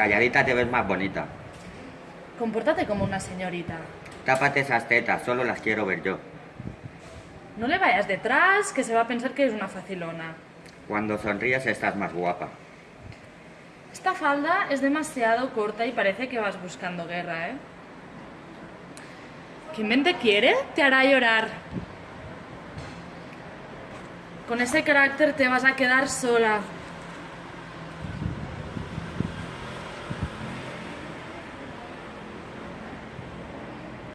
Calladita te ves más bonita. Compórtate como una señorita. Tápate esas tetas, solo las quiero ver yo. No le vayas detrás, que se va a pensar que eres una facilona. Cuando sonríes estás más guapa. Esta falda es demasiado corta y parece que vas buscando guerra, ¿eh? Quien bien te quiere, te hará llorar. Con ese carácter te vas a quedar sola.